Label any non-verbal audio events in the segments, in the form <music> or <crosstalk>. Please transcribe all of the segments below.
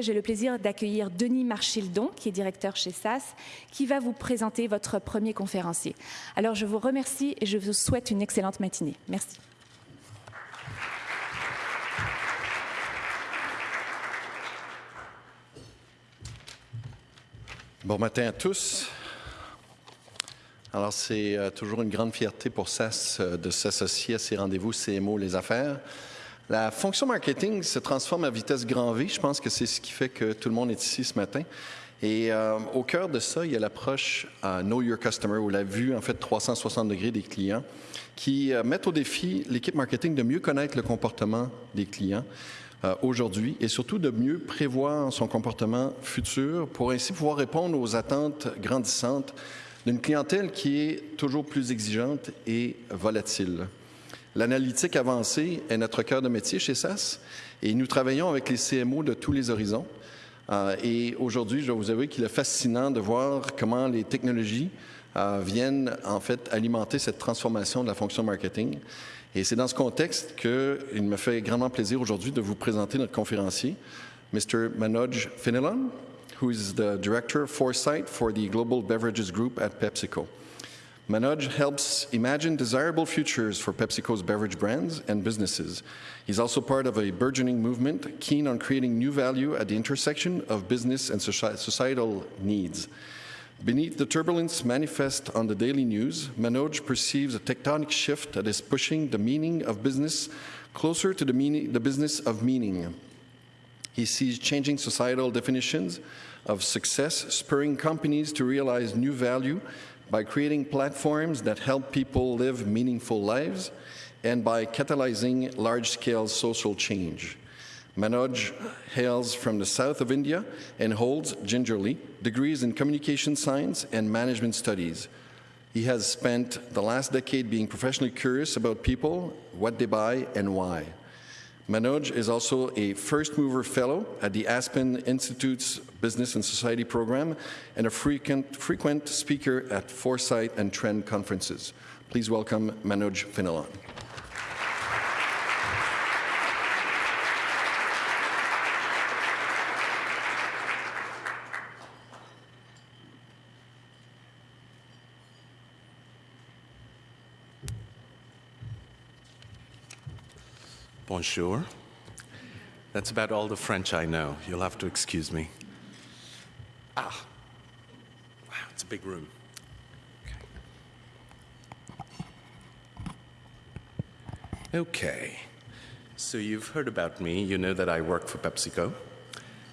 J'ai le plaisir d'accueillir Denis Marchildon, qui est directeur chez SAS, qui va vous présenter votre premier conférencier. Alors je vous remercie et je vous souhaite une excellente matinée. Merci. Bon matin à tous. Alors, c'est euh, toujours une grande fierté pour SAS euh, de s'associer à ces rendez-vous CMO Les Affaires. La fonction marketing se transforme à vitesse grand V. Je pense que c'est ce qui fait que tout le monde est ici ce matin. Et euh, au cœur de ça, il y a l'approche Know Your Customer, ou la vue en fait 360 degrés des clients, qui mettent au défi l'équipe marketing de mieux connaître le comportement des clients, euh, aujourd'hui et surtout de mieux prévoir son comportement futur pour ainsi pouvoir répondre aux attentes grandissantes d'une clientèle qui est toujours plus exigeante et volatile. L'analytique avancée est notre cœur de métier chez SAS et nous travaillons avec les CMO de tous les horizons. Euh, et aujourd'hui, je dois vous avouer qu'il est fascinant de voir comment les technologies euh, viennent en fait alimenter cette transformation de la fonction marketing. Et c'est dans ce contexte qu'il me fait grandement plaisir aujourd'hui de vous présenter notre conférencier, Mr. Manoj Finilan, who is the Director of Foresight for the Global Beverages Group at PepsiCo. Manoj helps imagine desirable futures for PepsiCo's beverage brands and businesses. He's also part of a burgeoning movement keen on creating new value at the intersection of business and societal needs. Beneath the turbulence manifest on the daily news, Manoj perceives a tectonic shift that is pushing the meaning of business closer to the, meaning, the business of meaning. He sees changing societal definitions of success, spurring companies to realize new value by creating platforms that help people live meaningful lives and by catalyzing large-scale social change. Manoj hails from the south of India and holds, gingerly, degrees in communication science and management studies. He has spent the last decade being professionally curious about people, what they buy, and why. Manoj is also a first mover fellow at the Aspen Institute's Business and Society program and a frequent, frequent speaker at Foresight and Trend conferences. Please welcome Manoj Fenelon. Bonjour. That's about all the French I know. You'll have to excuse me. Ah, wow, it's a big room. Okay. okay. So you've heard about me. You know that I work for PepsiCo.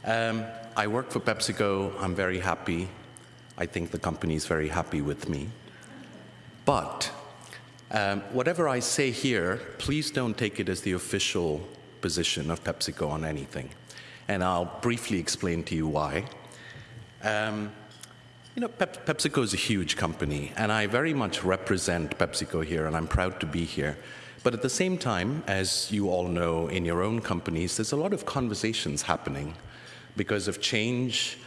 Um, I work for PepsiCo. I'm very happy. I think the company is very happy with me. But um, whatever I say here, please don't take it as the official position of PepsiCo on anything. And I'll briefly explain to you why. Um, you know, Pep PepsiCo is a huge company, and I very much represent PepsiCo here, and I'm proud to be here. But at the same time, as you all know in your own companies, there's a lot of conversations happening because of change,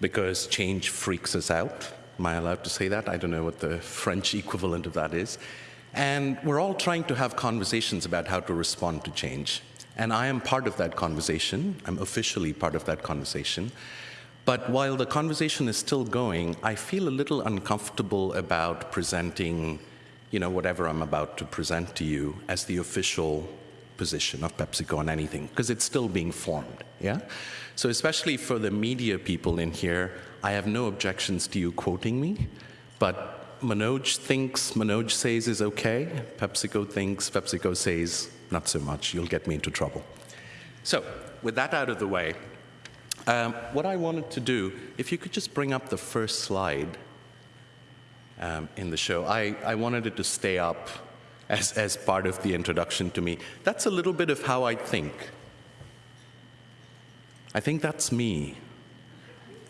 because change freaks us out. Am I allowed to say that? I don't know what the French equivalent of that is. And we're all trying to have conversations about how to respond to change. And I am part of that conversation. I'm officially part of that conversation. But while the conversation is still going, I feel a little uncomfortable about presenting, you know, whatever I'm about to present to you as the official position of PepsiCo on anything, because it's still being formed, yeah? So especially for the media people in here, I have no objections to you quoting me, but Manoj thinks, Manoj says is okay. PepsiCo thinks, PepsiCo says not so much. You'll get me into trouble. So, with that out of the way, um, what I wanted to do, if you could just bring up the first slide um, in the show, I, I wanted it to stay up as, as part of the introduction to me. That's a little bit of how I think. I think that's me,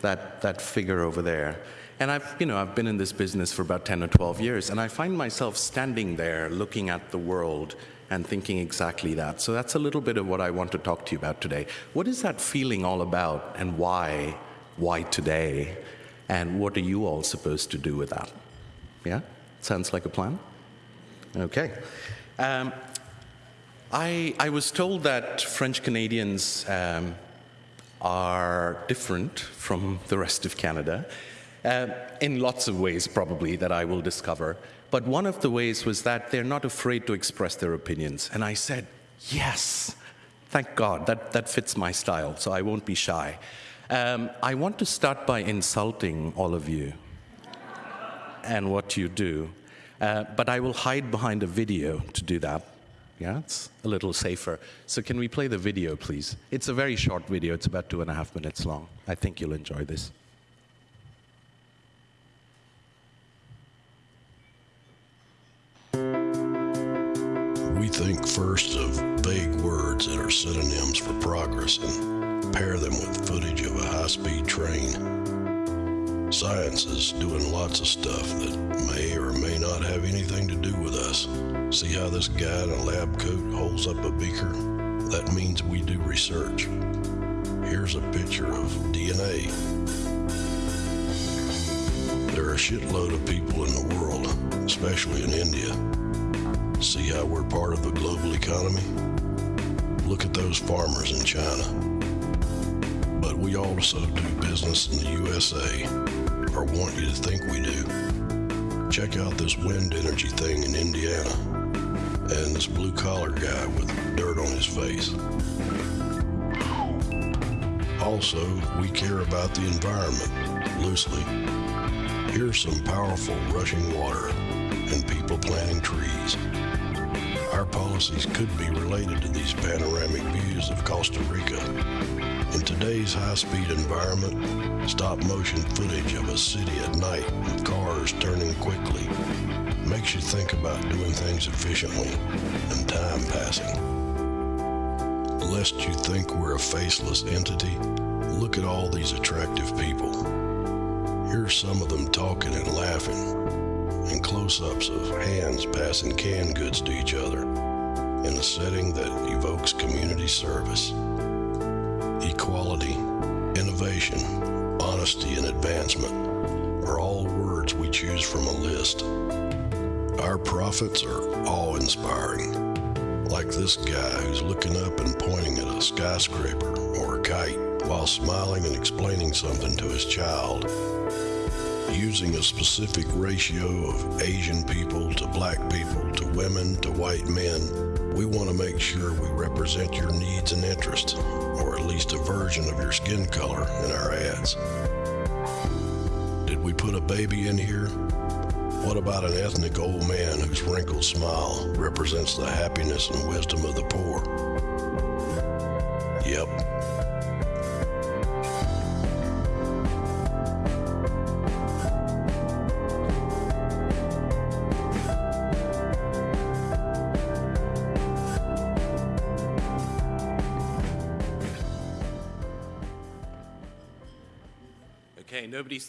that, that figure over there. And I've, you know, I've been in this business for about 10 or 12 years, and I find myself standing there looking at the world and thinking exactly that. So that's a little bit of what I want to talk to you about today. What is that feeling all about, and why? Why today? And what are you all supposed to do with that? Yeah? Sounds like a plan? Okay. Um, I, I was told that French Canadians um, are different from the rest of Canada. Uh, in lots of ways, probably, that I will discover. But one of the ways was that they're not afraid to express their opinions. And I said, yes, thank God, that, that fits my style, so I won't be shy. Um, I want to start by insulting all of you and what you do. Uh, but I will hide behind a video to do that. Yeah, it's a little safer. So can we play the video, please? It's a very short video. It's about two and a half minutes long. I think you'll enjoy this. We think first of vague words that are synonyms for progress and pair them with footage of a high speed train. Science is doing lots of stuff that may or may not have anything to do with us. See how this guy in a lab coat holds up a beaker? That means we do research. Here's a picture of DNA. There are a shitload of people in the world, especially in India. See how we're part of the global economy? Look at those farmers in China. But we also do business in the USA, or want you to think we do. Check out this wind energy thing in Indiana, and this blue collar guy with dirt on his face. Also, we care about the environment, loosely. Here's some powerful rushing water and people planting trees. Our policies could be related to these panoramic views of Costa Rica. In today's high-speed environment, stop-motion footage of a city at night with cars turning quickly makes you think about doing things efficiently and time passing. Lest you think we're a faceless entity, look at all these attractive people. Here's some of them talking and laughing, and close-ups of hands passing canned goods to each other in a setting that evokes community service. Equality, innovation, honesty, and advancement are all words we choose from a list. Our prophets are awe-inspiring, like this guy who's looking up and pointing at a skyscraper or a kite while smiling and explaining something to his child using a specific ratio of Asian people to black people to women to white men, we want to make sure we represent your needs and interests, or at least a version of your skin color in our ads. Did we put a baby in here? What about an ethnic old man whose wrinkled smile represents the happiness and wisdom of the poor?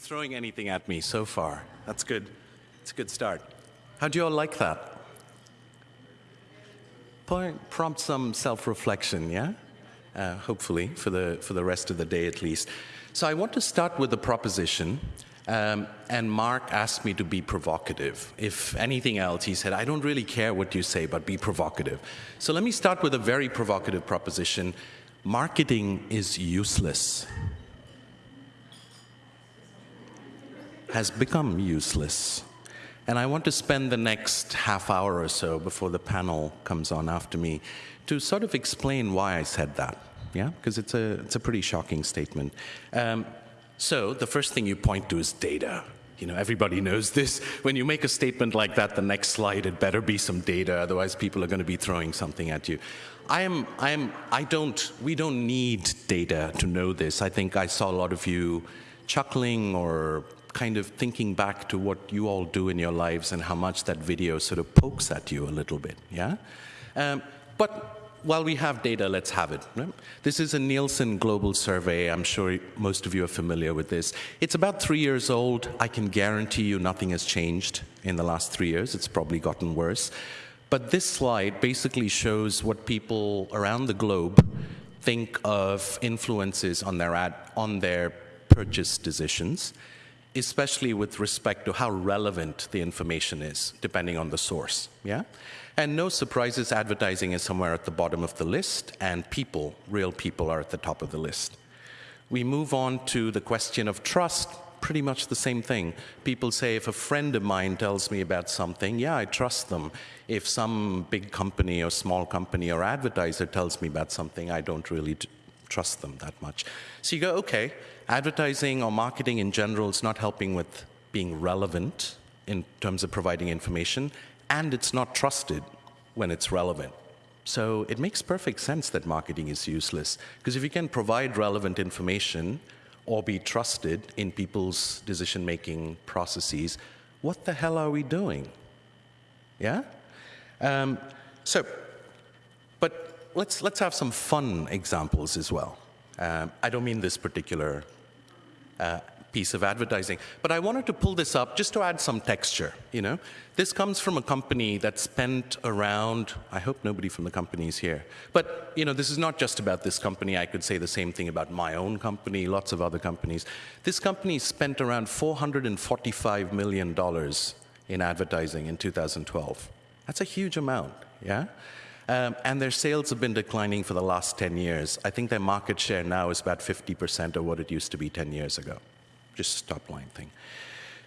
Throwing anything at me so far. That's good. It's a good start. How do you all like that? Prompt some self-reflection, yeah? Uh, hopefully, for the, for the rest of the day at least. So I want to start with a proposition, um, and Mark asked me to be provocative. If anything else, he said, I don't really care what you say, but be provocative. So let me start with a very provocative proposition. Marketing is useless. Has become useless. And I want to spend the next half hour or so before the panel comes on after me to sort of explain why I said that. Yeah, because it's a, it's a pretty shocking statement. Um, so the first thing you point to is data. You know, everybody knows this. When you make a statement like that, the next slide, it better be some data, otherwise people are going to be throwing something at you. I am, I am, I don't, we don't need data to know this. I think I saw a lot of you chuckling or kind of thinking back to what you all do in your lives and how much that video sort of pokes at you a little bit, yeah? Um, but while we have data, let's have it. This is a Nielsen global survey. I'm sure most of you are familiar with this. It's about three years old. I can guarantee you nothing has changed in the last three years. It's probably gotten worse. But this slide basically shows what people around the globe think of influences on their, ad, on their purchase decisions especially with respect to how relevant the information is, depending on the source. Yeah? And no surprises, advertising is somewhere at the bottom of the list, and people, real people, are at the top of the list. We move on to the question of trust, pretty much the same thing. People say if a friend of mine tells me about something, yeah, I trust them. If some big company or small company or advertiser tells me about something, I don't really trust them that much. So you go, okay, advertising or marketing in general is not helping with being relevant in terms of providing information, and it's not trusted when it's relevant. So it makes perfect sense that marketing is useless, because if you can provide relevant information or be trusted in people's decision-making processes, what the hell are we doing? Yeah? Um, so, but let's, let's have some fun examples as well. Um, I don't mean this particular uh, piece of advertising. But I wanted to pull this up just to add some texture, you know. This comes from a company that spent around, I hope nobody from the company is here. But, you know, this is not just about this company. I could say the same thing about my own company, lots of other companies. This company spent around $445 million in advertising in 2012. That's a huge amount, yeah? Um, and their sales have been declining for the last 10 years. I think their market share now is about 50% of what it used to be 10 years ago just top line thing.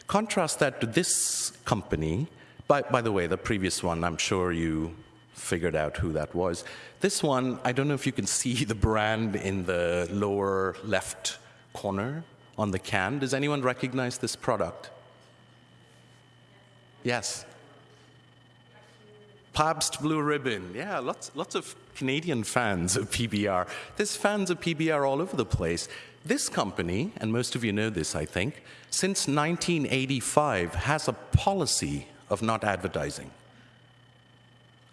Contrast that to this company. By, by the way, the previous one, I'm sure you figured out who that was. This one, I don't know if you can see <laughs> the brand in the lower left corner on the can. Does anyone recognize this product? Yes. Pabst Blue Ribbon. Yeah, lots, lots of Canadian fans of PBR. There's fans of PBR all over the place. This company, and most of you know this, I think, since 1985 has a policy of not advertising.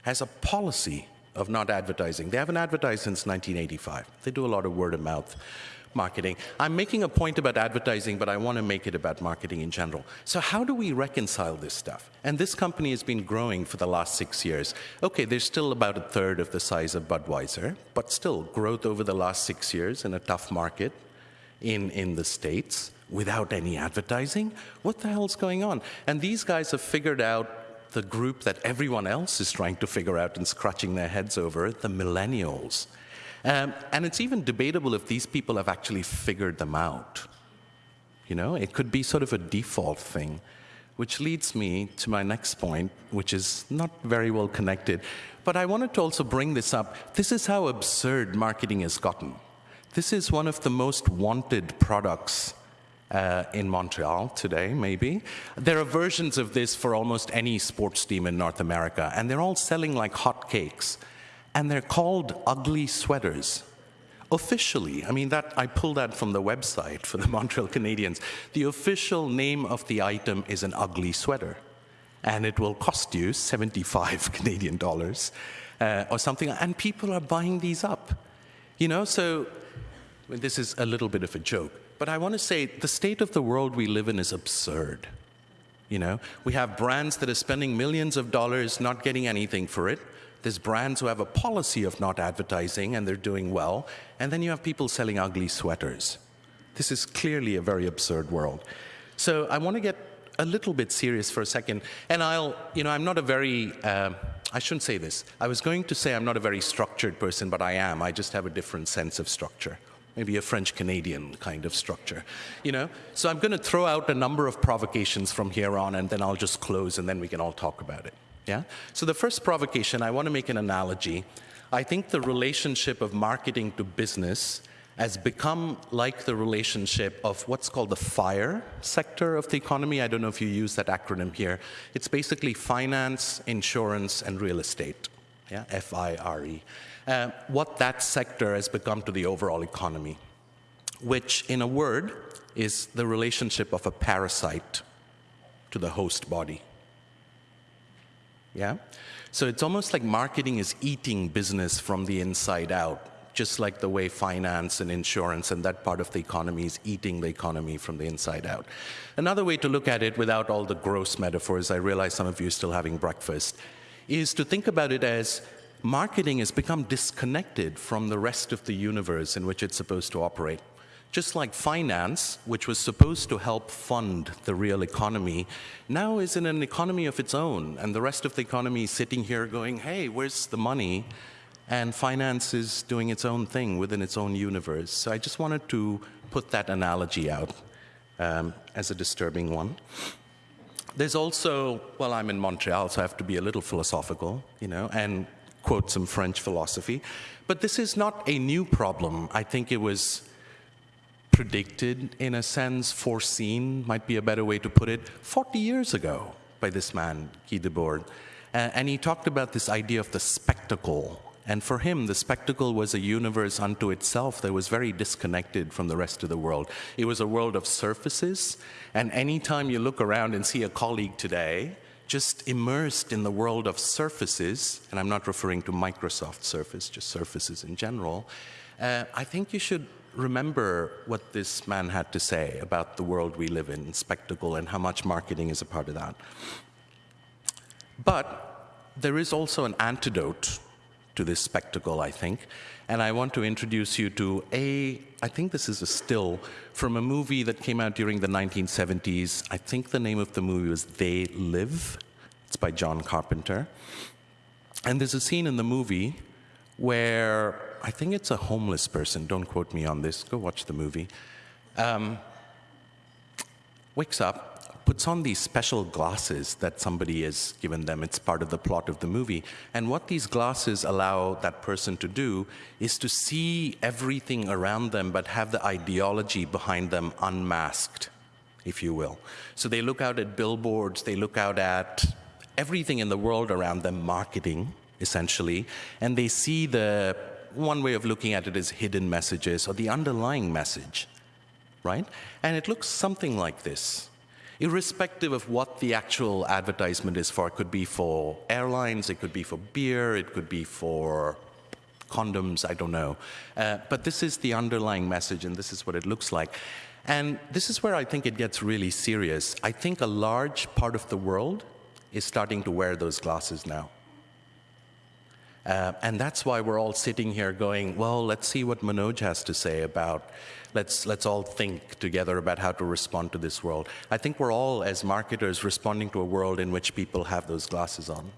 Has a policy of not advertising. They haven't advertised since 1985. They do a lot of word of mouth marketing. I'm making a point about advertising, but I want to make it about marketing in general. So how do we reconcile this stuff? And this company has been growing for the last six years. Okay, they're still about a third of the size of Budweiser, but still growth over the last six years in a tough market in, in the States without any advertising? What the hell's going on? And these guys have figured out the group that everyone else is trying to figure out and scratching their heads over, the millennials. Um, and it's even debatable if these people have actually figured them out. You know, it could be sort of a default thing, which leads me to my next point, which is not very well connected. But I wanted to also bring this up. This is how absurd marketing has gotten. This is one of the most wanted products uh, in Montreal today, maybe. There are versions of this for almost any sports team in North America, and they're all selling like hotcakes and they're called ugly sweaters. Officially, I mean that I pulled that from the website for the <laughs> Montreal Canadiens. The official name of the item is an ugly sweater, and it will cost you 75 <laughs> Canadian dollars uh, or something. And people are buying these up, you know. So this is a little bit of a joke, but I want to say the state of the world we live in is absurd. You know, we have brands that are spending millions of dollars not getting anything for it. There's brands who have a policy of not advertising and they're doing well. And then you have people selling ugly sweaters. This is clearly a very absurd world. So I want to get a little bit serious for a second. And I'll, you know, I'm not a very, uh, I shouldn't say this. I was going to say I'm not a very structured person, but I am. I just have a different sense of structure. Maybe a French Canadian kind of structure, you know? So I'm going to throw out a number of provocations from here on, and then I'll just close, and then we can all talk about it. Yeah? So the first provocation, I want to make an analogy. I think the relationship of marketing to business has become like the relationship of what's called the FIRE sector of the economy. I don't know if you use that acronym here. It's basically finance, insurance, and real estate. Yeah, F-I-R-E. Uh, what that sector has become to the overall economy, which in a word is the relationship of a parasite to the host body. Yeah? So it's almost like marketing is eating business from the inside out, just like the way finance and insurance and that part of the economy is eating the economy from the inside out. Another way to look at it without all the gross metaphors, I realize some of you are still having breakfast, is to think about it as marketing has become disconnected from the rest of the universe in which it's supposed to operate. Just like finance, which was supposed to help fund the real economy, now is in an economy of its own, and the rest of the economy is sitting here going, hey, where's the money? And finance is doing its own thing within its own universe. So I just wanted to put that analogy out um, as a disturbing one. There's also, well, I'm in Montreal, so I have to be a little philosophical, you know, and quote some French philosophy. But this is not a new problem. I think it was predicted, in a sense, foreseen, might be a better way to put it, 40 years ago by this man, Guy Debord. And he talked about this idea of the spectacle. And for him, the spectacle was a universe unto itself that was very disconnected from the rest of the world. It was a world of surfaces. And anytime you look around and see a colleague today, just immersed in the world of surfaces, and I'm not referring to Microsoft Surface, just surfaces in general, uh, I think you should remember what this man had to say about the world we live in, spectacle, and how much marketing is a part of that. But there is also an antidote to this spectacle, I think. And I want to introduce you to a, I think this is a still from a movie that came out during the 1970s. I think the name of the movie was They Live. It's by John Carpenter. And there's a scene in the movie where I think it's a homeless person, don't quote me on this, go watch the movie, um, wakes up puts on these special glasses that somebody has given them. It's part of the plot of the movie. And what these glasses allow that person to do is to see everything around them, but have the ideology behind them unmasked, if you will. So they look out at billboards, they look out at everything in the world around them, marketing, essentially, and they see the one way of looking at it is hidden messages or the underlying message, right? And it looks something like this irrespective of what the actual advertisement is for. It could be for airlines, it could be for beer, it could be for condoms, I don't know. Uh, but this is the underlying message, and this is what it looks like. And this is where I think it gets really serious. I think a large part of the world is starting to wear those glasses now. Uh, and that's why we're all sitting here going, well, let's see what Manoj has to say about, let's, let's all think together about how to respond to this world. I think we're all, as marketers, responding to a world in which people have those glasses on.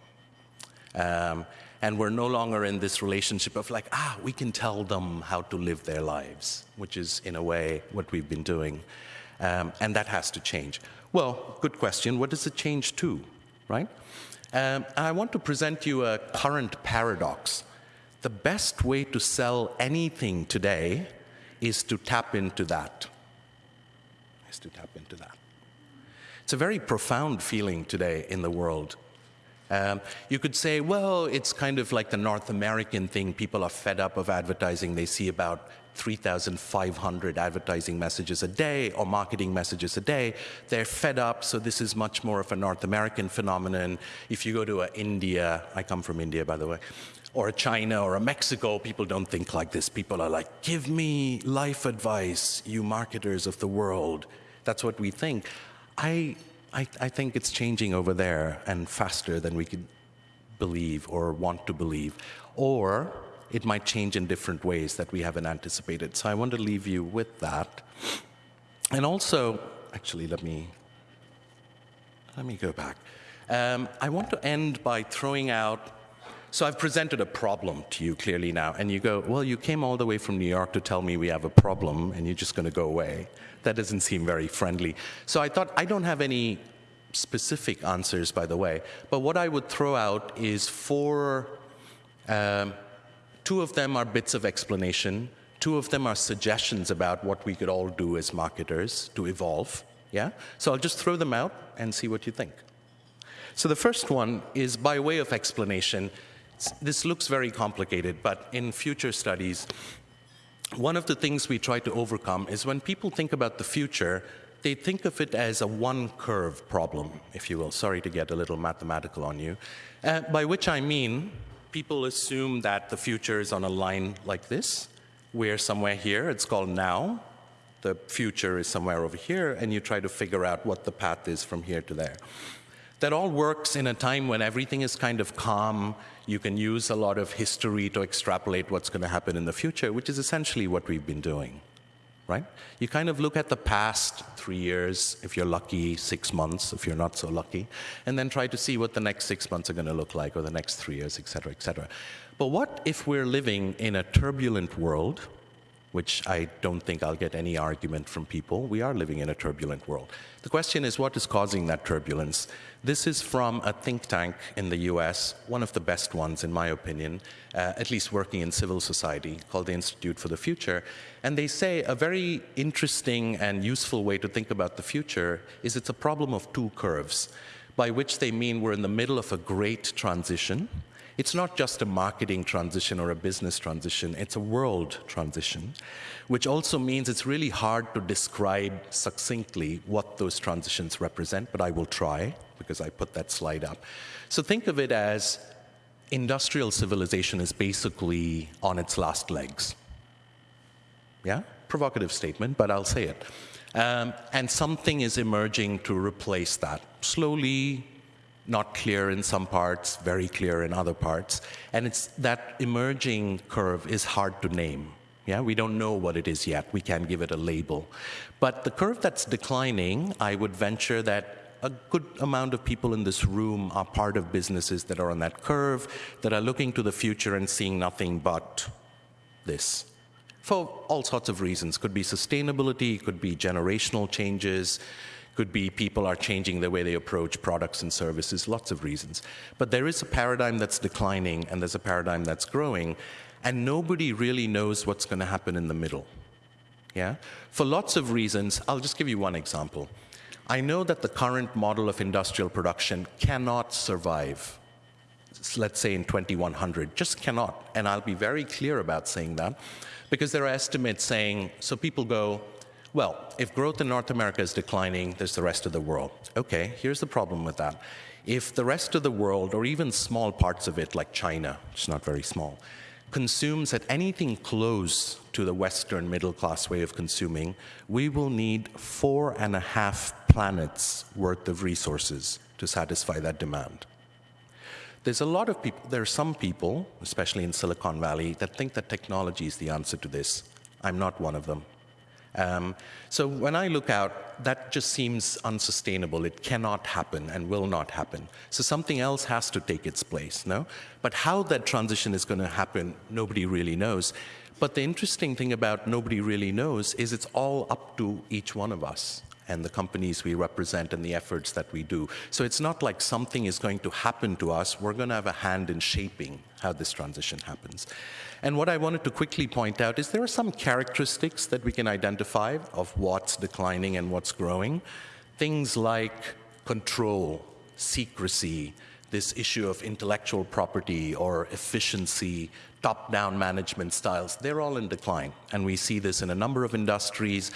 Um, and we're no longer in this relationship of like, ah, we can tell them how to live their lives, which is, in a way, what we've been doing. Um, and that has to change. Well, good question. What does it change to, right? Um, I want to present you a current paradox. The best way to sell anything today is to tap into that. Is to tap into that. It's a very profound feeling today in the world. Um, you could say, well, it's kind of like the North American thing. People are fed up of advertising. They see about 3,500 advertising messages a day or marketing messages a day. They're fed up, so this is much more of a North American phenomenon. If you go to India, I come from India, by the way, or a China or a Mexico, people don't think like this. People are like, give me life advice, you marketers of the world. That's what we think. I, I, I think it's changing over there and faster than we could believe or want to believe. Or it might change in different ways that we haven't anticipated. So I want to leave you with that. And also, actually, let me, let me go back. Um, I want to end by throwing out so I've presented a problem to you clearly now, and you go, Well, you came all the way from New York to tell me we have a problem, and you're just going to go away. That doesn't seem very friendly. So I thought, I don't have any specific answers, by the way, but what I would throw out is four um, Two of them are bits of explanation. Two of them are suggestions about what we could all do as marketers to evolve. Yeah? So I'll just throw them out and see what you think. So the first one is by way of explanation. This looks very complicated, but in future studies, one of the things we try to overcome is when people think about the future, they think of it as a one curve problem, if you will. Sorry to get a little mathematical on you. Uh, by which I mean people assume that the future is on a line like this. We're somewhere here, it's called now. The future is somewhere over here, and you try to figure out what the path is from here to there. That all works in a time when everything is kind of calm. You can use a lot of history to extrapolate what's going to happen in the future, which is essentially what we've been doing right? You kind of look at the past three years, if you're lucky, six months, if you're not so lucky, and then try to see what the next six months are going to look like, or the next three years, et cetera, et cetera. But what if we're living in a turbulent world which I don't think I'll get any argument from people. We are living in a turbulent world. The question is what is causing that turbulence? This is from a think tank in the US, one of the best ones, in my opinion, uh, at least working in civil society, called the Institute for the Future. And they say a very interesting and useful way to think about the future is it's a problem of two curves, by which they mean we're in the middle of a great transition it's not just a marketing transition or a business transition, it's a world transition, which also means it's really hard to describe succinctly what those transitions represent, but I will try because I put that slide up. So think of it as industrial civilization is basically on its last legs. Yeah? Provocative statement, but I'll say it. Um, and something is emerging to replace that. Slowly, not clear in some parts, very clear in other parts. And it's that emerging curve is hard to name. Yeah, we don't know what it is yet. We can't give it a label. But the curve that's declining, I would venture that a good amount of people in this room are part of businesses that are on that curve, that are looking to the future and seeing nothing but this. For all sorts of reasons. Could be sustainability, could be generational changes, could be people are changing the way they approach products and services, lots of reasons. But there is a paradigm that's declining and there's a paradigm that's growing, and nobody really knows what's going to happen in the middle. Yeah? For lots of reasons, I'll just give you one example. I know that the current model of industrial production cannot survive, let's say in 2100, just cannot. And I'll be very clear about saying that because there are estimates saying, so people go, well, if growth in North America is declining, there's the rest of the world. Okay, here's the problem with that. If the rest of the world, or even small parts of it, like China, which is not very small, consumes at anything close to the Western middle class way of consuming, we will need four and a half planets worth of resources to satisfy that demand. There's a lot of people, there are some people, especially in Silicon Valley, that think that technology is the answer to this. I'm not one of them. Um, so when I look out, that just seems unsustainable. It cannot happen and will not happen. So something else has to take its place, no? But how that transition is going to happen, nobody really knows. But the interesting thing about nobody really knows is it's all up to each one of us and the companies we represent and the efforts that we do. So it's not like something is going to happen to us. We're going to have a hand in shaping how this transition happens. And what I wanted to quickly point out is there are some characteristics that we can identify of what's declining and what's growing. Things like control, secrecy, this issue of intellectual property or efficiency, top-down management styles, they're all in decline. And we see this in a number of industries,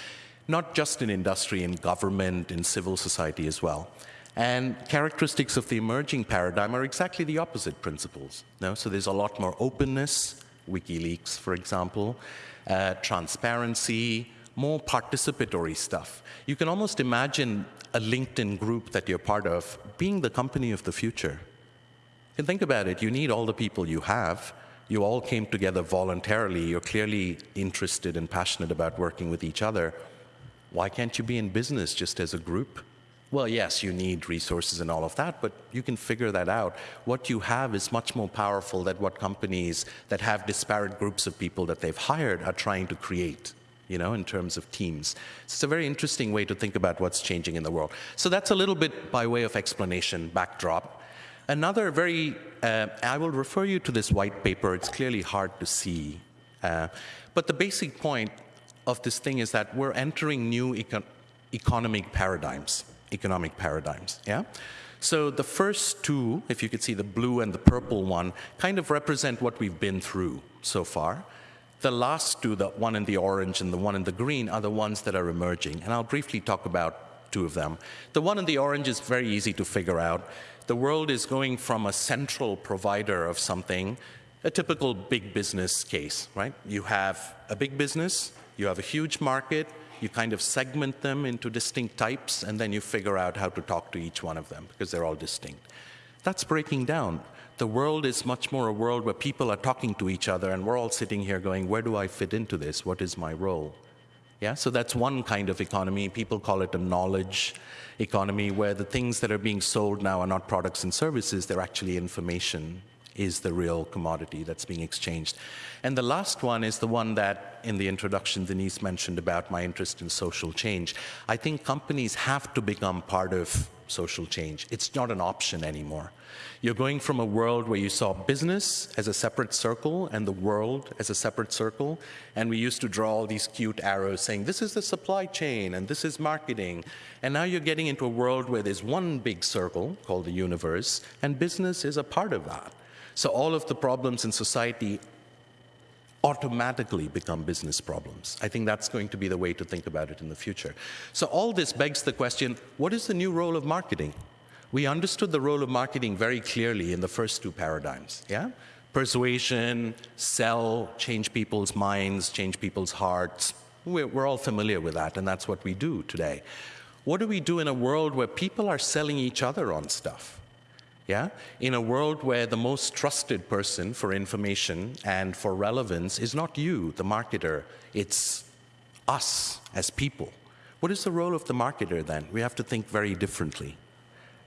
not just in industry, in government, in civil society as well. And characteristics of the emerging paradigm are exactly the opposite principles. No? So there's a lot more openness, WikiLeaks, for example, uh, transparency, more participatory stuff. You can almost imagine a LinkedIn group that you're part of being the company of the future. Can think about it. You need all the people you have. You all came together voluntarily. You're clearly interested and passionate about working with each other. Why can't you be in business just as a group? Well, yes, you need resources and all of that, but you can figure that out. What you have is much more powerful than what companies that have disparate groups of people that they've hired are trying to create, you know, in terms of teams. It's a very interesting way to think about what's changing in the world. So that's a little bit by way of explanation, backdrop. Another very, uh, I will refer you to this white paper. It's clearly hard to see. Uh, but the basic point of this thing is that we're entering new econ economic paradigms economic paradigms. Yeah? So the first two, if you could see the blue and the purple one, kind of represent what we've been through so far. The last two, the one in the orange and the one in the green, are the ones that are emerging. And I'll briefly talk about two of them. The one in the orange is very easy to figure out. The world is going from a central provider of something, a typical big business case, right? You have a big business, you have a huge market, you kind of segment them into distinct types, and then you figure out how to talk to each one of them because they're all distinct. That's breaking down. The world is much more a world where people are talking to each other, and we're all sitting here going, Where do I fit into this? What is my role? Yeah, so that's one kind of economy. People call it a knowledge economy, where the things that are being sold now are not products and services, they're actually information is the real commodity that's being exchanged. And the last one is the one that in the introduction Denise mentioned about my interest in social change. I think companies have to become part of social change. It's not an option anymore. You're going from a world where you saw business as a separate circle and the world as a separate circle. And we used to draw all these cute arrows saying, this is the supply chain and this is marketing. And now you're getting into a world where there's one big circle called the universe, and business is a part of that. So all of the problems in society automatically become business problems. I think that's going to be the way to think about it in the future. So all this begs the question, what is the new role of marketing? We understood the role of marketing very clearly in the first two paradigms, yeah? Persuasion, sell, change people's minds, change people's hearts. We're, we're all familiar with that, and that's what we do today. What do we do in a world where people are selling each other on stuff? Yeah? In a world where the most trusted person for information and for relevance is not you, the marketer, it's us as people. What is the role of the marketer then? We have to think very differently.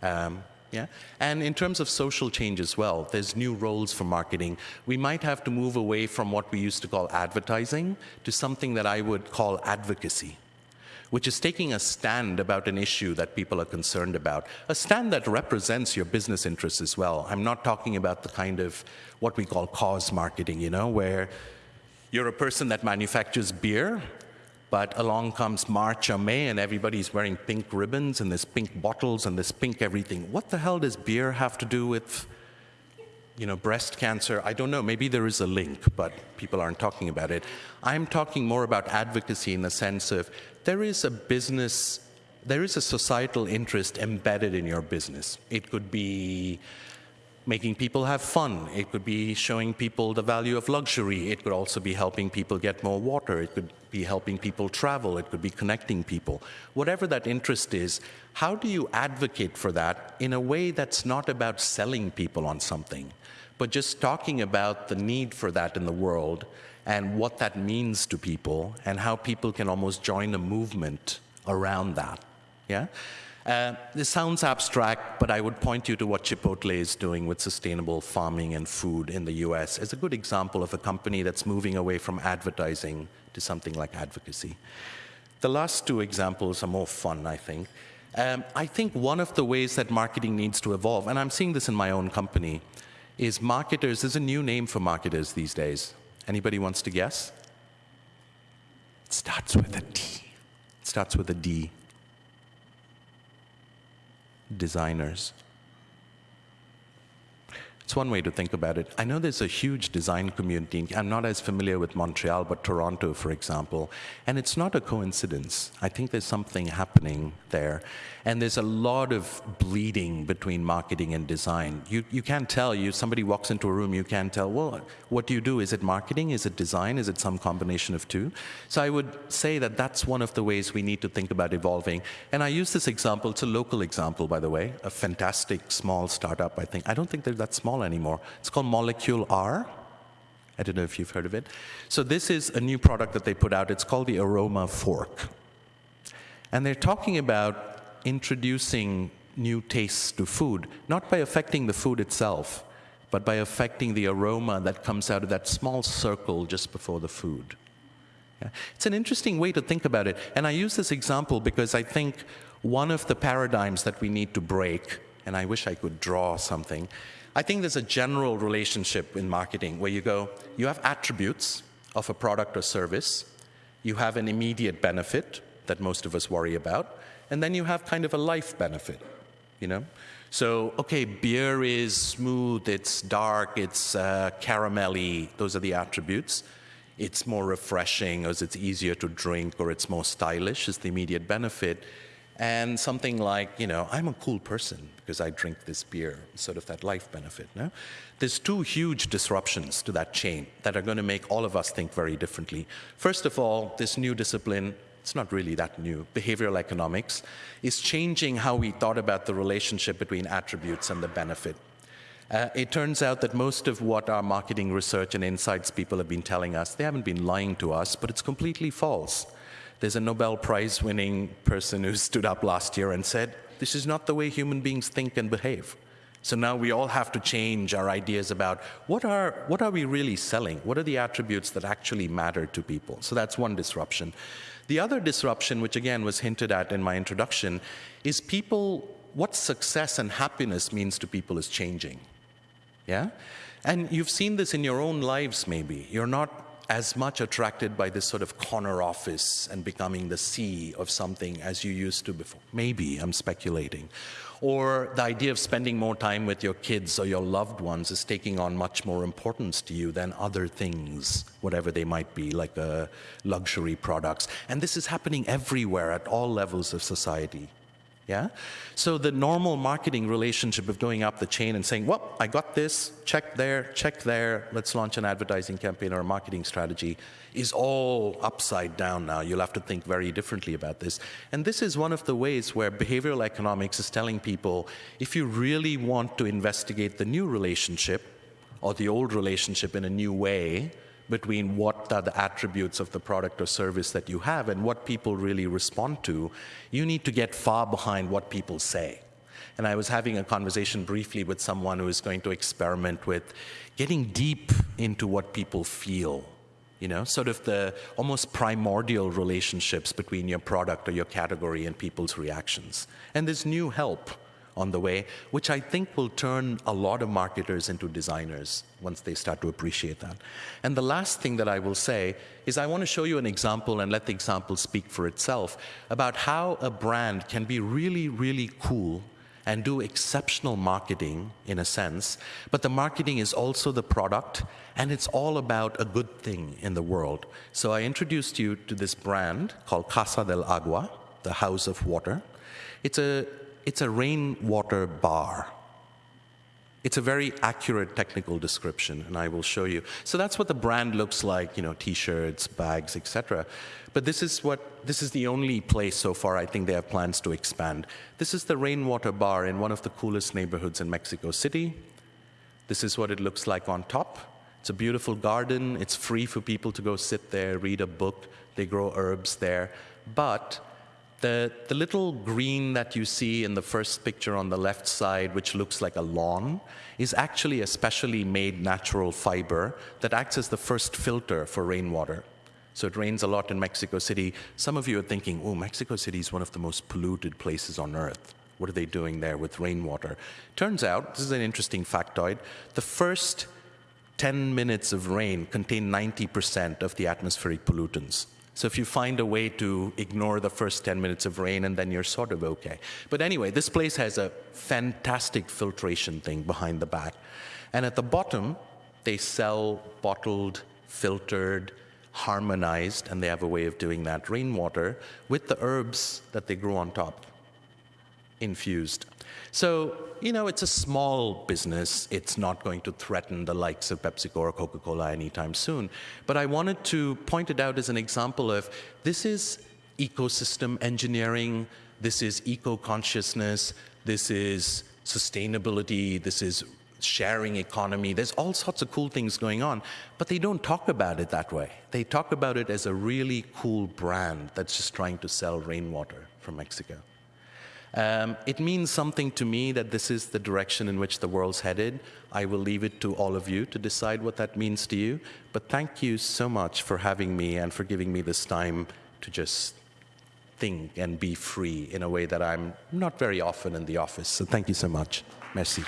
Um, yeah? And in terms of social change as well, there's new roles for marketing. We might have to move away from what we used to call advertising to something that I would call advocacy which is taking a stand about an issue that people are concerned about, a stand that represents your business interests as well. I'm not talking about the kind of what we call cause marketing, you know, where you're a person that manufactures beer, but along comes March or May and everybody's wearing pink ribbons and there's pink bottles and there's pink everything. What the hell does beer have to do with you know, breast cancer, I don't know, maybe there is a link, but people aren't talking about it. I'm talking more about advocacy in the sense of there is a business, there is a societal interest embedded in your business. It could be making people have fun. It could be showing people the value of luxury. It could also be helping people get more water. It could be helping people travel. It could be connecting people. Whatever that interest is, how do you advocate for that in a way that's not about selling people on something, but just talking about the need for that in the world and what that means to people and how people can almost join a movement around that. Yeah? Uh, this sounds abstract, but I would point you to what Chipotle is doing with sustainable farming and food in the US as a good example of a company that's moving away from advertising to something like advocacy. The last two examples are more fun, I think. Um, I think one of the ways that marketing needs to evolve, and I'm seeing this in my own company, is marketers. There's a new name for marketers these days. Anybody wants to guess? It starts with a D. It starts with a D designers. It's one way to think about it. I know there's a huge design community. I'm not as familiar with Montreal, but Toronto, for example. And it's not a coincidence. I think there's something happening there. And there's a lot of bleeding between marketing and design. You, you can't tell. You, somebody walks into a room, you can't tell, well, what do you do? Is it marketing? Is it design? Is it some combination of two? So I would say that that's one of the ways we need to think about evolving. And I use this example. It's a local example, by the way, a fantastic small startup, I think. I don't think they're that small anymore. It's called Molecule R. I don't know if you've heard of it. So this is a new product that they put out. It's called the Aroma Fork. And they're talking about introducing new tastes to food, not by affecting the food itself, but by affecting the aroma that comes out of that small circle just before the food. Yeah. It's an interesting way to think about it. And I use this example because I think one of the paradigms that we need to break, and I wish I could draw something, I think there's a general relationship in marketing where you go, you have attributes of a product or service, you have an immediate benefit that most of us worry about, and then you have kind of a life benefit, you know? So, okay, beer is smooth, it's dark, it's uh, caramelly, those are the attributes. It's more refreshing, or it's easier to drink, or it's more stylish, is the immediate benefit and something like, you know, I'm a cool person because I drink this beer, sort of that life benefit. No? There's two huge disruptions to that chain that are going to make all of us think very differently. First of all, this new discipline, it's not really that new, behavioral economics, is changing how we thought about the relationship between attributes and the benefit. Uh, it turns out that most of what our marketing research and insights people have been telling us, they haven't been lying to us, but it's completely false. There's a Nobel Prize winning person who stood up last year and said, This is not the way human beings think and behave. So now we all have to change our ideas about what are, what are we really selling? What are the attributes that actually matter to people? So that's one disruption. The other disruption, which again was hinted at in my introduction, is people, what success and happiness means to people is changing. Yeah? And you've seen this in your own lives, maybe. You're not as much attracted by this sort of corner office and becoming the C of something as you used to before. Maybe, I'm speculating or the idea of spending more time with your kids or your loved ones is taking on much more importance to you than other things, whatever they might be, like uh, luxury products. And this is happening everywhere at all levels of society. Yeah? So the normal marketing relationship of going up the chain and saying, well, I got this, check there, check there, let's launch an advertising campaign or a marketing strategy is all upside down now. You'll have to think very differently about this. And this is one of the ways where behavioral economics is telling people, if you really want to investigate the new relationship or the old relationship in a new way, between what are the attributes of the product or service that you have and what people really respond to, you need to get far behind what people say. And I was having a conversation briefly with someone who is going to experiment with getting deep into what people feel. You know, sort of the almost primordial relationships between your product or your category and people's reactions. And there's new help on the way, which I think will turn a lot of marketers into designers once they start to appreciate that. And the last thing that I will say is I want to show you an example and let the example speak for itself about how a brand can be really, really cool and do exceptional marketing in a sense, but the marketing is also the product and it's all about a good thing in the world. So I introduced you to this brand called Casa del Agua, the House of Water. It's a it's a rainwater bar. It's a very accurate technical description, and I will show you. So that's what the brand looks like, you know, t-shirts, bags, etc. But this is what this is the only place so far I think they have plans to expand. This is the rainwater bar in one of the coolest neighborhoods in Mexico City. This is what it looks like on top. It's a beautiful garden. It's free for people to go sit there, read a book. They grow herbs there. But the, the little green that you see in the first picture on the left side, which looks like a lawn, is actually a specially made natural fiber that acts as the first filter for rainwater. So it rains a lot in Mexico City. Some of you are thinking, oh, Mexico City is one of the most polluted places on earth. What are they doing there with rainwater? Turns out, this is an interesting factoid, the first 10 minutes of rain contain 90% of the atmospheric pollutants. So if you find a way to ignore the first 10 minutes of rain and then you're sort of okay. But anyway, this place has a fantastic filtration thing behind the back. And at the bottom, they sell bottled, filtered, harmonized, and they have a way of doing that, rainwater with the herbs that they grow on top, infused. So, you know, it's a small business. It's not going to threaten the likes of PepsiCo or Coca Cola anytime soon. But I wanted to point it out as an example of this is ecosystem engineering, this is eco consciousness, this is sustainability, this is sharing economy. There's all sorts of cool things going on, but they don't talk about it that way. They talk about it as a really cool brand that's just trying to sell rainwater from Mexico. Um, it means something to me that this is the direction in which the world's headed. I will leave it to all of you to decide what that means to you. But thank you so much for having me and for giving me this time to just think and be free in a way that I'm not very often in the office. So thank you so much. Merci.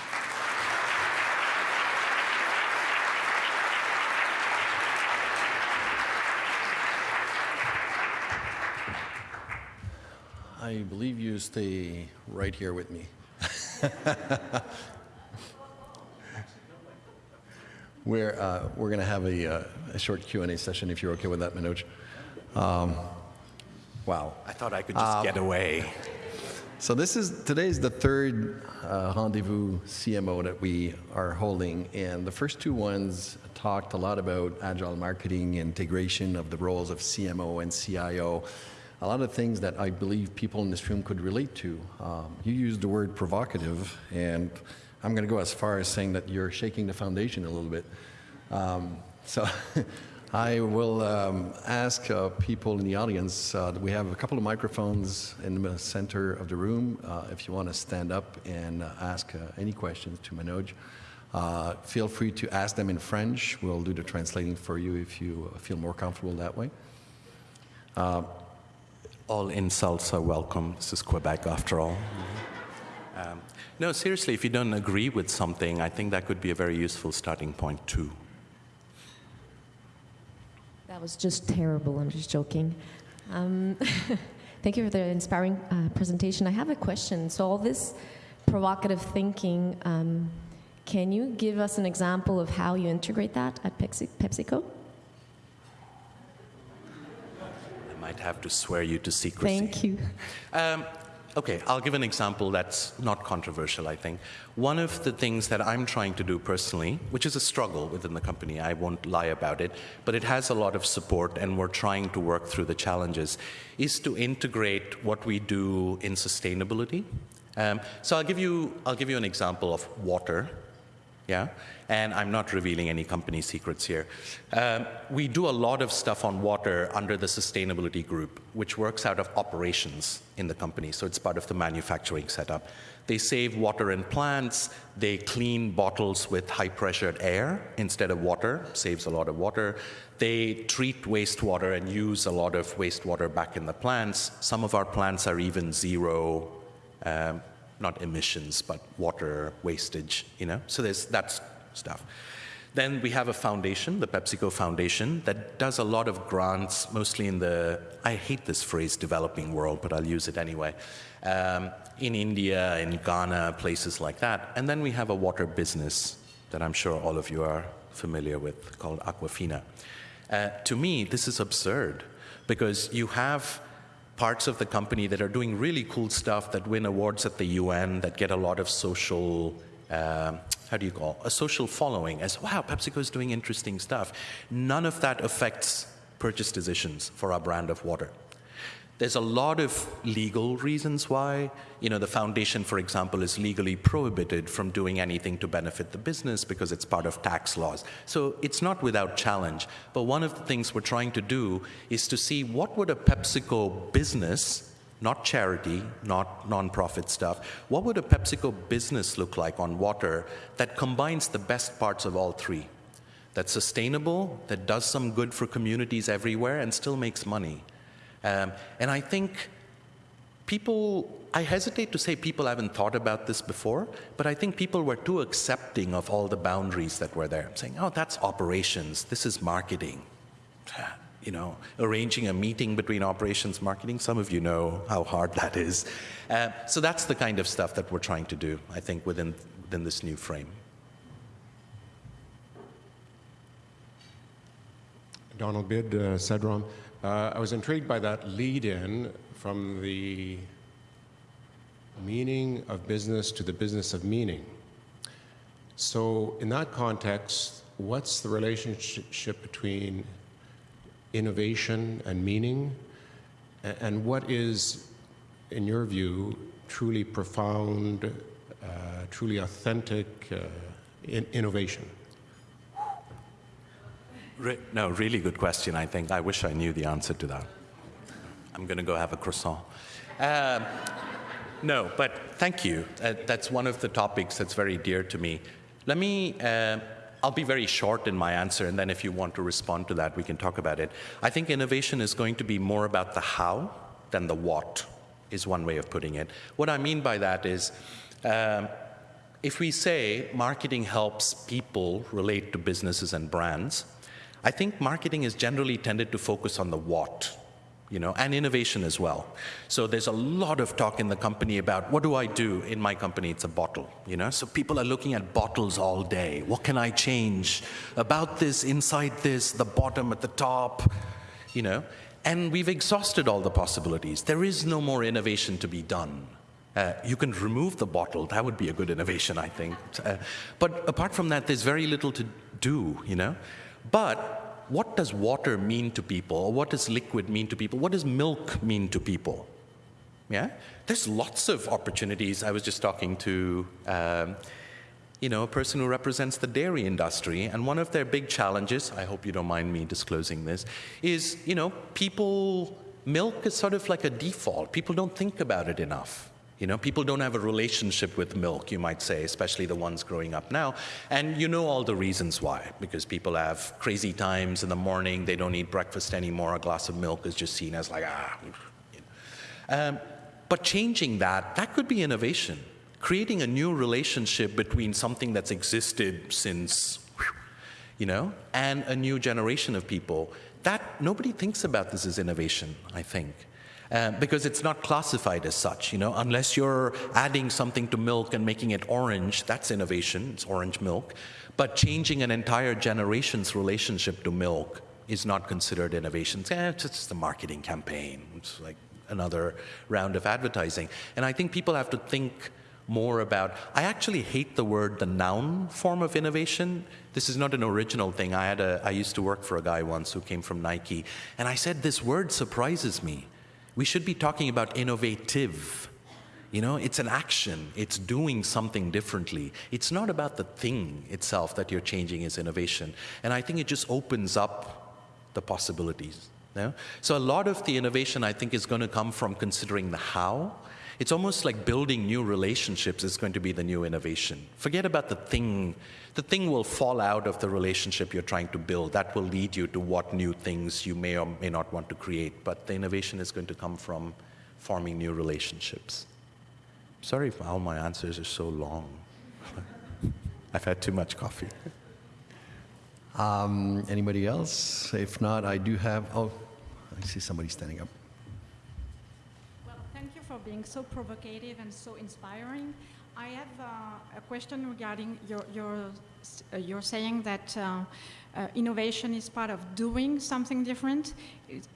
I believe you stay right here with me. <laughs> we're uh, we're going to have a, uh, a short Q&A session if you're okay with that, Manoj. Um, wow. I thought I could just um, get away. So this is today's the third uh, rendezvous CMO that we are holding, and the first two ones talked a lot about agile marketing, integration of the roles of CMO and CIO a lot of things that I believe people in this room could relate to. Um, you used the word provocative, and I'm going to go as far as saying that you're shaking the foundation a little bit. Um, so <laughs> I will um, ask uh, people in the audience, uh, we have a couple of microphones in the center of the room. Uh, if you want to stand up and uh, ask uh, any questions to Manoj, uh, feel free to ask them in French. We'll do the translating for you if you feel more comfortable that way. All insults are welcome. This is Quebec after all. Um, no, seriously, if you don't agree with something, I think that could be a very useful starting point too. That was just terrible. I'm just joking. Um, <laughs> thank you for the inspiring uh, presentation. I have a question. So, all this provocative thinking, um, can you give us an example of how you integrate that at Pepsi- PepsiCo? I might have to swear you to secrecy. Thank you. Um, okay, I'll give an example that's not controversial, I think. One of the things that I'm trying to do personally, which is a struggle within the company, I won't lie about it, but it has a lot of support and we're trying to work through the challenges, is to integrate what we do in sustainability. Um, so I'll give, you, I'll give you an example of water yeah? And I'm not revealing any company secrets here. Um, we do a lot of stuff on water under the sustainability group, which works out of operations in the company. So it's part of the manufacturing setup. They save water in plants. They clean bottles with high pressured air instead of water, saves a lot of water. They treat wastewater and use a lot of wastewater back in the plants. Some of our plants are even zero um, not emissions, but water wastage, you know? So there's that stuff. Then we have a foundation, the PepsiCo Foundation, that does a lot of grants, mostly in the, I hate this phrase, developing world, but I'll use it anyway. Um, in India, in Ghana, places like that. And then we have a water business that I'm sure all of you are familiar with called Aquafina. Uh, to me, this is absurd because you have parts of the company that are doing really cool stuff that win awards at the UN, that get a lot of social, uh, how do you call, a social following as, wow, PepsiCo is doing interesting stuff. None of that affects purchase decisions for our brand of water. There's a lot of legal reasons why. You know, the foundation, for example, is legally prohibited from doing anything to benefit the business because it's part of tax laws. So it's not without challenge. But one of the things we're trying to do is to see what would a PepsiCo business, not charity, not nonprofit stuff, what would a PepsiCo business look like on water that combines the best parts of all three? That's sustainable, that does some good for communities everywhere, and still makes money. Um, and I think people, I hesitate to say people haven't thought about this before, but I think people were too accepting of all the boundaries that were there, saying, oh, that's operations, this is marketing. You know, arranging a meeting between operations marketing, some of you know how hard that is. Uh, so that's the kind of stuff that we're trying to do, I think, within, within this new frame. Donald Bid, uh, Cedron. Uh, I was intrigued by that lead in from the meaning of business to the business of meaning. So, in that context, what's the relationship between innovation and meaning? And what is, in your view, truly profound, uh, truly authentic uh, in innovation? Re- no, really good question, I think. I wish I knew the answer to that. I'm going to go have a croissant. Um, no, but thank you. Uh, that's one of the topics that's very dear to me. Let me, uh, I'll be very short in my answer, and then if you want to respond to that, we can talk about it. I think innovation is going to be more about the how than the what, is one way of putting it. What I mean by that is, um, if we say marketing helps people relate to businesses and brands, I think marketing is generally tended to focus on the what, you know, and innovation as well. So there's a lot of talk in the company about what do I do in my company? It's a bottle, you know. So people are looking at bottles all day. What can I change about this, inside this, the bottom at the top, you know? And we've exhausted all the possibilities. There is no more innovation to be done. Uh, you can remove the bottle. That would be a good innovation, I think. Uh, but apart from that, there's very little to do, you know? But what does water mean to people? Or what does liquid mean to people? What does milk mean to people? Yeah? There's lots of opportunities. I was just talking to um, you know, a person who represents the dairy industry. And one of their big challenges, I hope you don't mind me disclosing this, is, you know, people, milk is sort of like a default. People don't think about it enough. You know, people don't have a relationship with milk, you might say, especially the ones growing up now. And you know all the reasons why, because people have crazy times in the morning, they don't eat breakfast anymore, a glass of milk is just seen as like, ah. Um, but changing that, that could be innovation. Creating a new relationship between something that's existed since, you know, and a new generation of people. That, nobody thinks about this as innovation, I think. Uh, because it's not classified as such. You know, unless you're adding something to milk and making it orange, that's innovation. It's orange milk. But changing an entire generation's relationship to milk is not considered innovation. Eh, it's just a marketing campaign. It's like another round of advertising. And I think people have to think more about. I actually hate the word the noun form of innovation. This is not an original thing. I had a I used to work for a guy once who came from Nike, and I said this word surprises me we should be talking about innovative. You know, it's an action, it's doing something differently. It's not about the thing itself that you're changing is innovation. And I think it just opens up the possibilities. You know? So a lot of the innovation I think is going to come from considering the how it's almost like building new relationships is going to be the new innovation. Forget about the thing. The thing will fall out of the relationship you're trying to build. That will lead you to what new things you may or may not want to create. But the innovation is going to come from forming new relationships. Sorry if all my answers are so long. <laughs> I've had too much coffee. Um, anybody else? If not, I do have. Oh, I see somebody standing up being so provocative and so inspiring. I have uh, a question regarding your, your, uh, you're saying that uh, uh innovation is part of doing something different.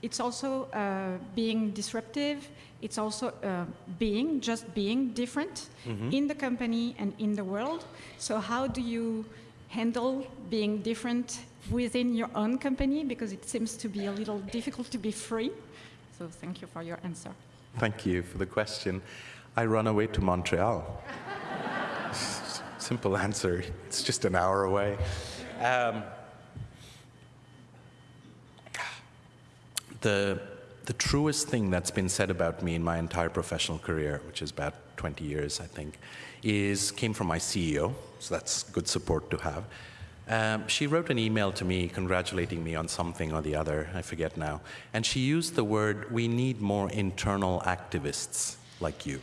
It's also uh, being disruptive. It's also uh, being, just being different mm -hmm. in the company and in the world. So how do you handle being different within your own company? Because it seems to be a little difficult to be free. So thank you for your answer. Thank you for the question. I run away to Montreal. Simple answer. It's just an hour away. Um, the, the truest thing that's been said about me in my entire professional career, which is about 20 years, I think, is came from my CEO. So that's good support to have. Um, she wrote an email to me congratulating me on something or the other, I forget now. And she used the word, we need more internal activists like you.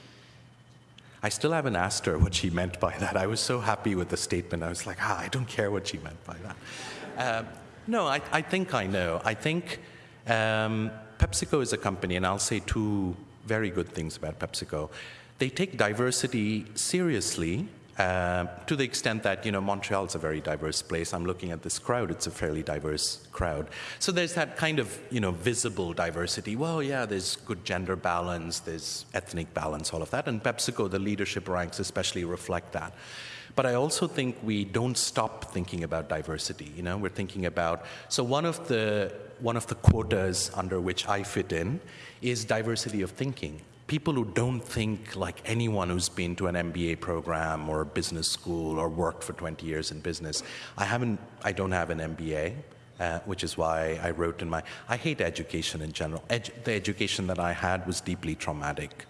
I still haven't asked her what she meant by that. I was so happy with the statement. I was like, ah, I don't care what she meant by that. Um, no, I, I, think I know. I think um, PepsiCo is a company, and I'll say two very good things about PepsiCo. They take diversity seriously uh, to the extent that you know Montreal is a very diverse place. I'm looking at this crowd; it's a fairly diverse crowd. So there's that kind of you know visible diversity. Well, yeah, there's good gender balance, there's ethnic balance, all of that. And PepsiCo, the leadership ranks especially reflect that. But I also think we don't stop thinking about diversity. You know, we're thinking about so one of the one of the quotas under which I fit in is diversity of thinking people who don't think like anyone who's been to an MBA program or a business school or worked for 20 years in business. I haven't, I don't have an MBA. Uh, which is why I wrote in my. I hate education in general. Edu the education that I had was deeply traumatic.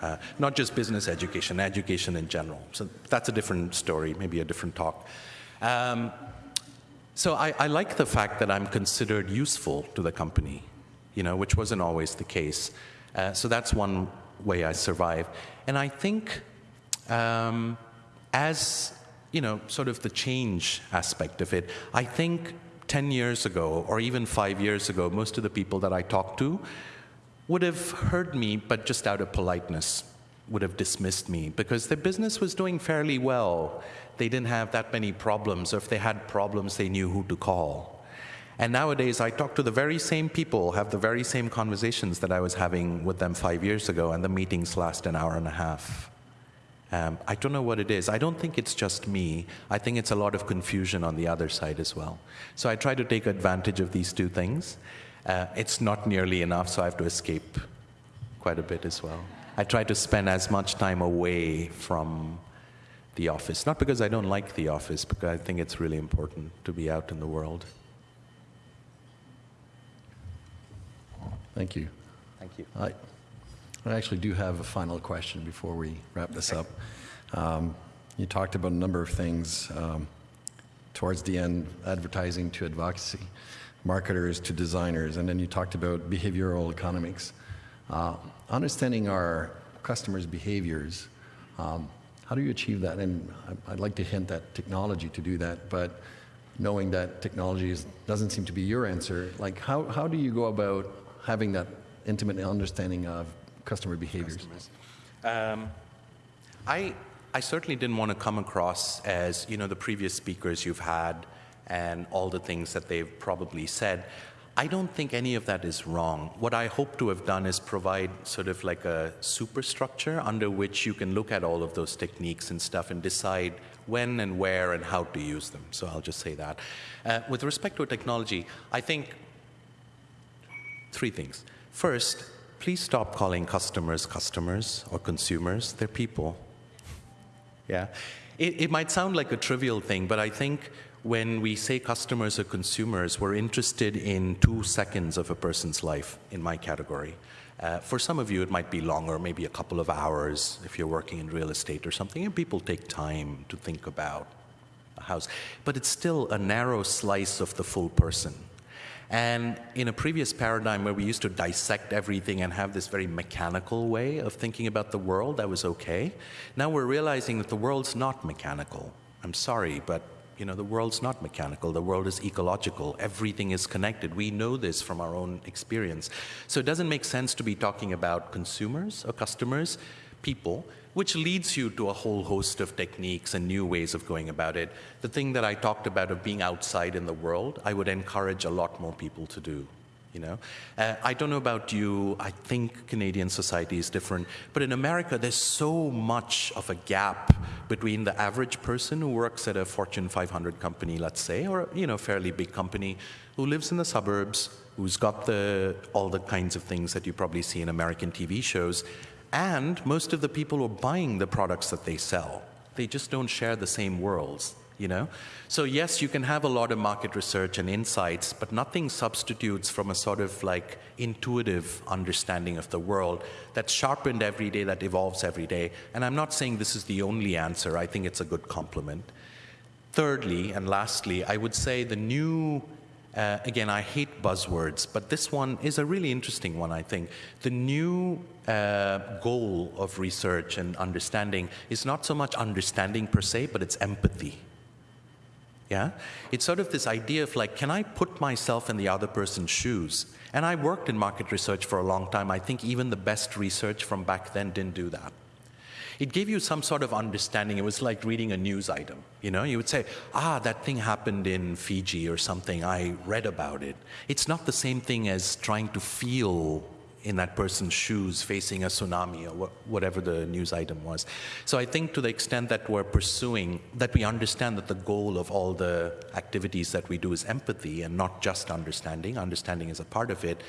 Uh, not just business education, education in general. So that's a different story, maybe a different talk. Um, so I, I, like the fact that I'm considered useful to the company, you know, which wasn't always the case. Uh, so that's one way I survive. And I think um, as, you know, sort of the change aspect of it, I think 10 years ago or even five years ago, most of the people that I talked to would have heard me, but just out of politeness, would have dismissed me because their business was doing fairly well. They didn't have that many problems, or if they had problems, they knew who to call. And nowadays, I talk to the very same people, have the very same conversations that I was having with them five years ago, and the meetings last an hour and a half. Um, I don't know what it is. I don't think it's just me. I think it's a lot of confusion on the other side as well. So I try to take advantage of these two things. Uh, it's not nearly enough, so I have to escape quite a bit as well. I try to spend as much time away from the office. Not because I don't like the office, because I think it's really important to be out in the world. Thank you. Thank you. I, I actually do have a final question before we wrap this up. Um, you talked about a number of things um, towards the end, advertising to advocacy, marketers to designers, and then you talked about behavioral economics. Uh, understanding our customers' behaviors, um, how do you achieve that? And I'd like to hint at technology to do that, but knowing that technology is, doesn't seem to be your answer, like how, how do you go about having that intimate understanding of customer behaviors? Um, I, I certainly didn't want to come across as, you know, the previous speakers you've had and all the things that they've probably said. I don't think any of that is wrong. What I hope to have done is provide sort of like a superstructure under which you can look at all of those techniques and stuff and decide when and where and how to use them. So I'll just say that. Uh, with respect to technology, I think three things. First, please stop calling customers customers or consumers. They're people. Yeah. It, it might sound like a trivial thing, but I think when we say customers or consumers, we're interested in two seconds of a person's life in my category. Uh, for some of you, it might be longer, maybe a couple of hours if you're working in real estate or something, and people take time to think about a house. But it's still a narrow slice of the full person. And in a previous paradigm where we used to dissect everything and have this very mechanical way of thinking about the world, that was okay. Now we're realizing that the world's not mechanical. I'm sorry, but you know, the world's not mechanical. The world is ecological. Everything is connected. We know this from our own experience. So it doesn't make sense to be talking about consumers or customers, people, which leads you to a whole host of techniques and new ways of going about it. The thing that I talked about of being outside in the world, I would encourage a lot more people to do. You know, uh, I don't know about you. I think Canadian society is different, but in America, there's so much of a gap between the average person who works at a Fortune 500 company, let's say, or you know, fairly big company, who lives in the suburbs, who's got the all the kinds of things that you probably see in American TV shows, and most of the people who are buying the products that they sell. They just don't share the same worlds, you know? So yes, you can have a lot of market research and insights, but nothing substitutes from a sort of like intuitive understanding of the world that's sharpened every day, that evolves every day. And I'm not saying this is the only answer. I think it's a good complement. Thirdly, and lastly, I would say the new uh, again, I hate buzzwords, but this one is a really interesting one, I think. The new uh, goal of research and understanding is not so much understanding per se, but it's empathy. Yeah? It's sort of this idea of like, can I put myself in the other person's shoes? And I worked in market research for a long time. I think even the best research from back then didn't do that. It gave you some sort of understanding. It was like reading a news item. You know, you would say, ah, that thing happened in Fiji or something. I read about it. It's not the same thing as trying to feel in that person's shoes facing a tsunami or whatever the news item was. So I think to the extent that we're pursuing, that we understand that the goal of all the activities that we do is empathy and not just understanding, understanding is a part of it,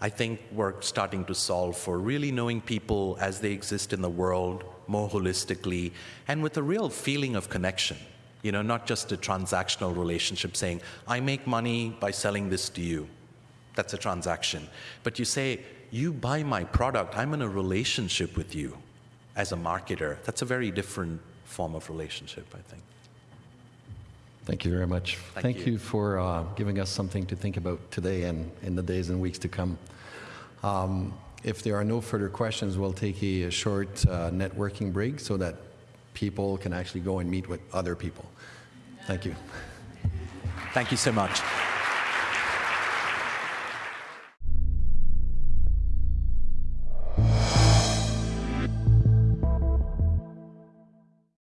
I think we're starting to solve for really knowing people as they exist in the world more holistically and with a real feeling of connection. You know, not just a transactional relationship saying, I make money by selling this to you. That's a transaction. But you say, you buy my product, I'm in a relationship with you as a marketer. That's a very different form of relationship, I think. Thank you very much. Thank Thank, you. you. for uh, giving us something to think about today and in the days and weeks to come. Um, if there are no further questions, we'll take a, a short uh, networking break so that people can actually go and meet with other people. Thank you. Thank you so much.